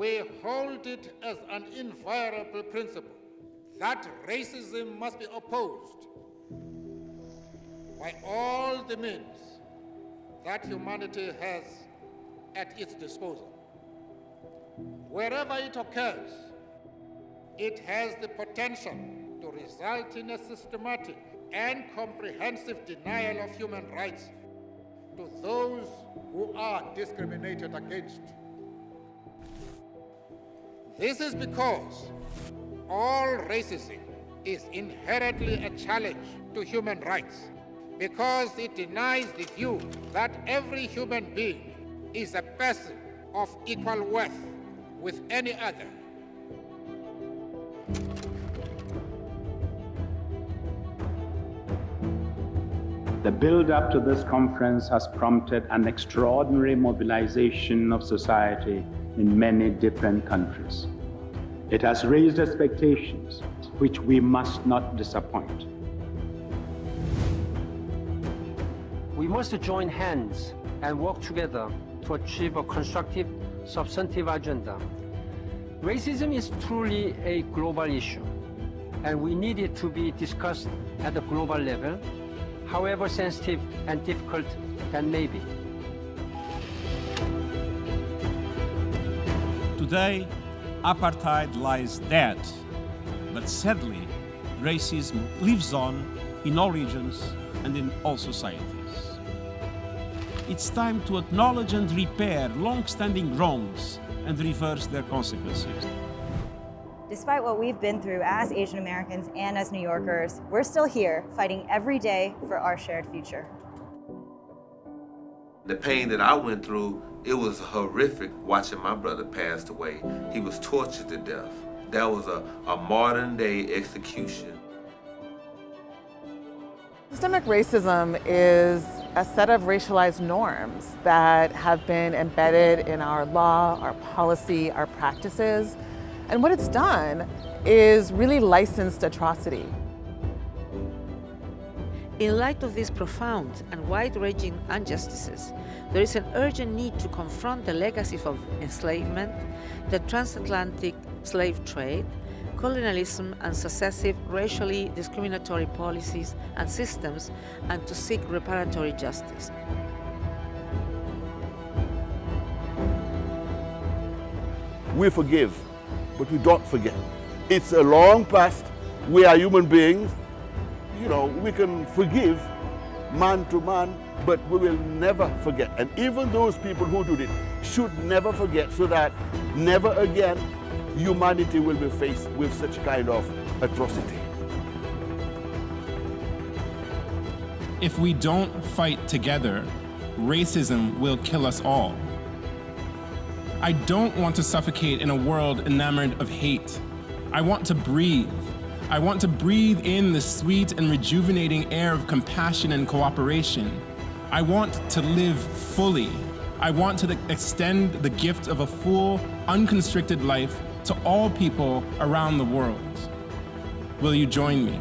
we hold it as an inviolable principle that racism must be opposed by all the means that humanity has at its disposal. Wherever it occurs, it has the potential to result in a systematic and comprehensive denial of human rights to those who are discriminated against. This is because all racism is inherently a challenge to human rights because it denies the view that every human being is a person of equal worth with any other. The build-up to this conference has prompted an extraordinary mobilization of society in many different countries. It has raised expectations which we must not disappoint. We must join hands and work together to achieve a constructive, substantive agenda. Racism is truly a global issue, and we need it to be discussed at the global level, however sensitive and difficult that may be. Today, apartheid lies dead, but sadly, racism lives on in all regions and in all societies. It's time to acknowledge and repair long-standing wrongs and reverse their consequences. Despite what we've been through as Asian Americans and as New Yorkers, we're still here fighting every day for our shared future. The pain that I went through, it was horrific watching my brother pass away. He was tortured to death. That was a, a modern day execution. Systemic racism is a set of racialized norms that have been embedded in our law, our policy, our practices. And what it's done is really licensed atrocity. In light of these profound and wide-ranging injustices, there is an urgent need to confront the legacies of enslavement, the transatlantic slave trade, colonialism and successive racially discriminatory policies and systems and to seek reparatory justice. We forgive, but we don't forget. It's a long past. We are human beings. You know, we can forgive man to man, but we will never forget. And even those people who did it should never forget so that never again humanity will be faced with such kind of atrocity. If we don't fight together, racism will kill us all. I don't want to suffocate in a world enamored of hate. I want to breathe. I want to breathe in the sweet and rejuvenating air of compassion and cooperation. I want to live fully. I want to extend the gift of a full, unconstricted life to all people around the world. Will you join me?